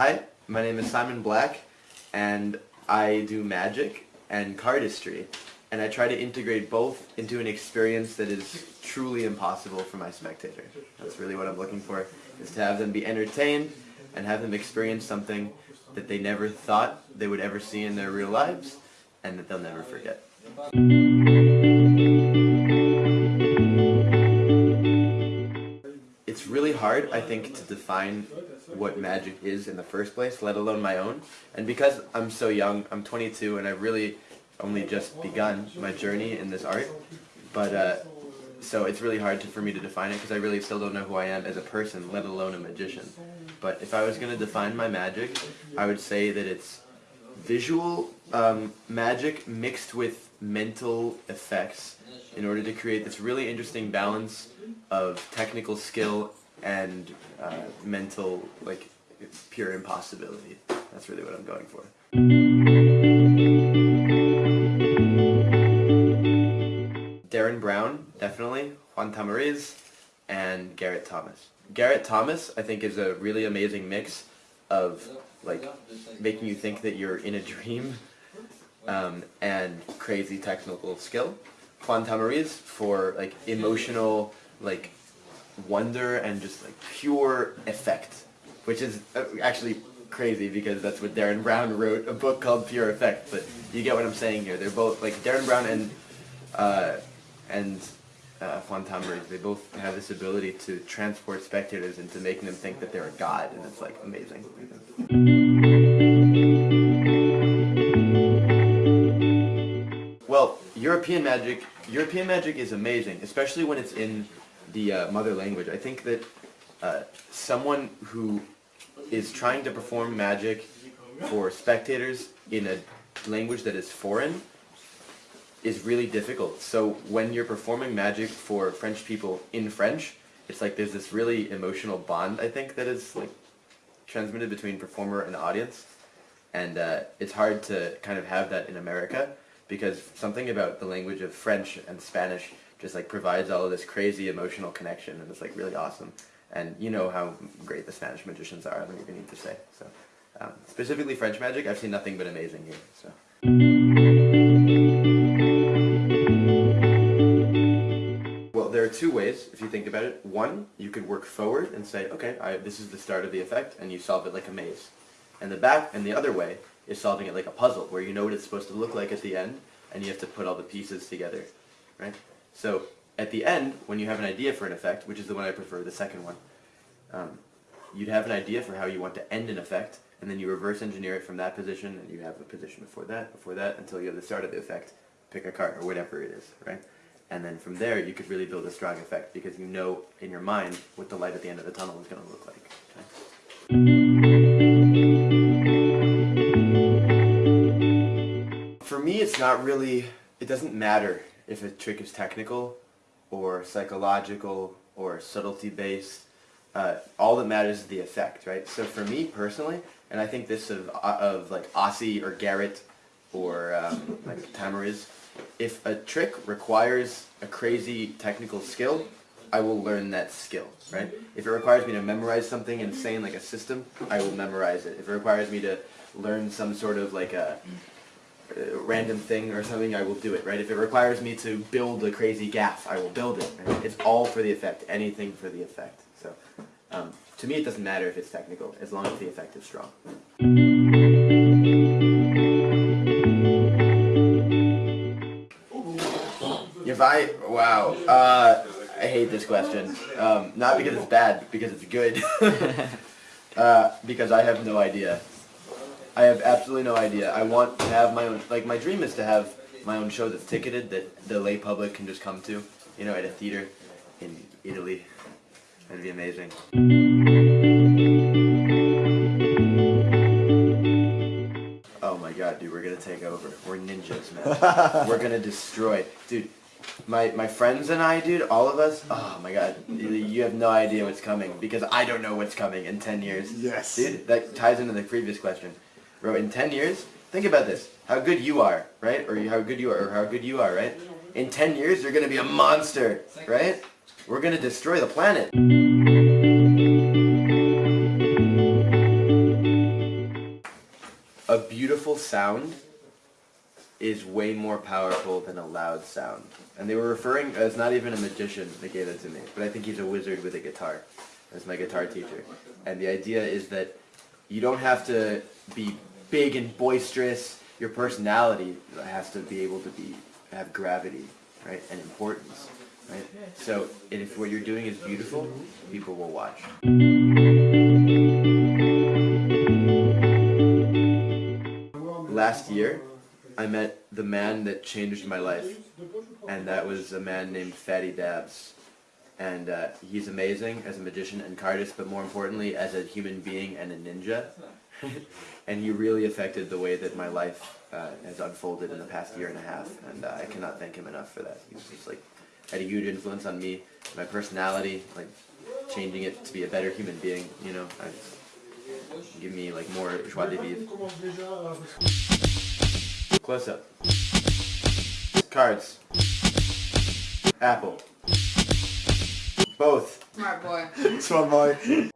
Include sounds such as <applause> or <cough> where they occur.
Hi, my name is Simon Black, and I do magic and cardistry, and I try to integrate both into an experience that is truly impossible for my spectator. That's really what I'm looking for, is to have them be entertained and have them experience something that they never thought they would ever see in their real lives, and that they'll never forget. It's really hard, I think, to define what magic is in the first place, let alone my own. And because I'm so young, I'm 22, and I've really only just begun my journey in this art. But, uh, so it's really hard to, for me to define it because I really still don't know who I am as a person, let alone a magician. But if I was going to define my magic, I would say that it's visual um, magic mixed with mental effects in order to create this really interesting balance of technical skill and uh, mental, like, pure impossibility. That's really what I'm going for. Derren Brown, definitely. Juan Tamariz, and Garrett Thomas. Garrett Thomas, I think, is a really amazing mix of, like, making you think that you're in a dream um, and crazy technical skill. Juan Tamariz for, like, emotional, like, wonder and just like pure effect, which is uh, actually crazy because that's what Derren Brown wrote, a book called Pure Effect. But you get what I'm saying here. They're both like Derren Brown and uh, and uh, Juan Tamariz. They both have this ability to transport spectators into making them think that they're a god, and it's like amazing. Well, European magic. European magic is amazing, especially when it's in the uh, mother language. I think that uh, someone who is trying to perform magic for spectators in a language that is foreign is really difficult. So when you're performing magic for French people in French, it's like there's this really emotional bond, I think, that is like transmitted between performer and audience. And uh, it's hard to kind of have that in America because something about the language of French and Spanish just like provides all of this crazy emotional connection and it's like really awesome. And you know how great the Spanish magicians are, I don't even need to say. So um, specifically French magic, I've seen nothing but amazing here. So. Well, there are two ways if you think about it. One, you could work forward and say, okay, I, this is the start of the effect, and you solve it like a maze. And the back, and the other way is solving it like a puzzle, where you know what it's supposed to look like at the end, and you have to put all the pieces together, right? So at the end, when you have an idea for an effect, which is the one I prefer, the second one, um, you'd have an idea for how you want to end an effect, and then you reverse engineer it from that position, and you have a position before that, before that, until you have the start of the effect. Pick a card, or whatever it is, right? And then from there, you could really build a strong effect, because you know in your mind what the light at the end of the tunnel is going to look like. Okay? For me, it's not really, it doesn't matter if a trick is technical or psychological or subtlety based. Uh, all that matters is the effect, right? So for me personally, and I think this of, uh, of like Aussie or Garrett or um, like Tamariz, if a trick requires a crazy technical skill, I will learn that skill, right? If it requires me to memorize something insane like a system, I will memorize it. If it requires me to learn some sort of like a random thing or something, I will do it, right? If it requires me to build a crazy gaff, I will build it. Right? It's all for the effect, anything for the effect. So, um, to me it doesn't matter if it's technical, as long as the effect is strong. If I, wow, uh, I hate this question. Um, not because it's bad, because it's good. <laughs> uh, because I have no idea. I have absolutely no idea. I want to have my own, like my dream is to have my own show that's ticketed that the lay public can just come to, you know, at a theater in Italy. That'd be amazing. Oh my god, dude, we're gonna take over. We're ninjas, man. <laughs> we're gonna destroy. Dude, my my friends and I, dude, all of us, oh my god, you have no idea what's coming because I don't know what's coming in 10 years. Yes. Dude, that ties into the previous question. Bro, in 10 years, think about this. How good you are, right? Or how good you are, or how good you are, right? In 10 years, you're going to be a monster, right? We're going to destroy the planet. A beautiful sound is way more powerful than a loud sound. And they were referring, uh, it's not even a magician that gave it to me, but I think he's a wizard with a guitar. That's my guitar teacher. And the idea is that you don't have to be big and boisterous. Your personality has to be able to be have gravity, right, and importance, right? So if what you're doing is beautiful, people will watch. Last year, I met the man that changed my life, and that was a man named Fatty Dabs. And uh, he's amazing as a magician and cardist, but more importantly, as a human being and a ninja. <laughs> and he really affected the way that my life uh, has unfolded in the past year and a half, and uh, I cannot thank him enough for that. He's just like had a huge influence on me, my personality, like changing it to be a better human being. You know, I, give me like more joie de vivre. Close up. Cards. Apple. Both. Smart boy. <laughs> Smart boy.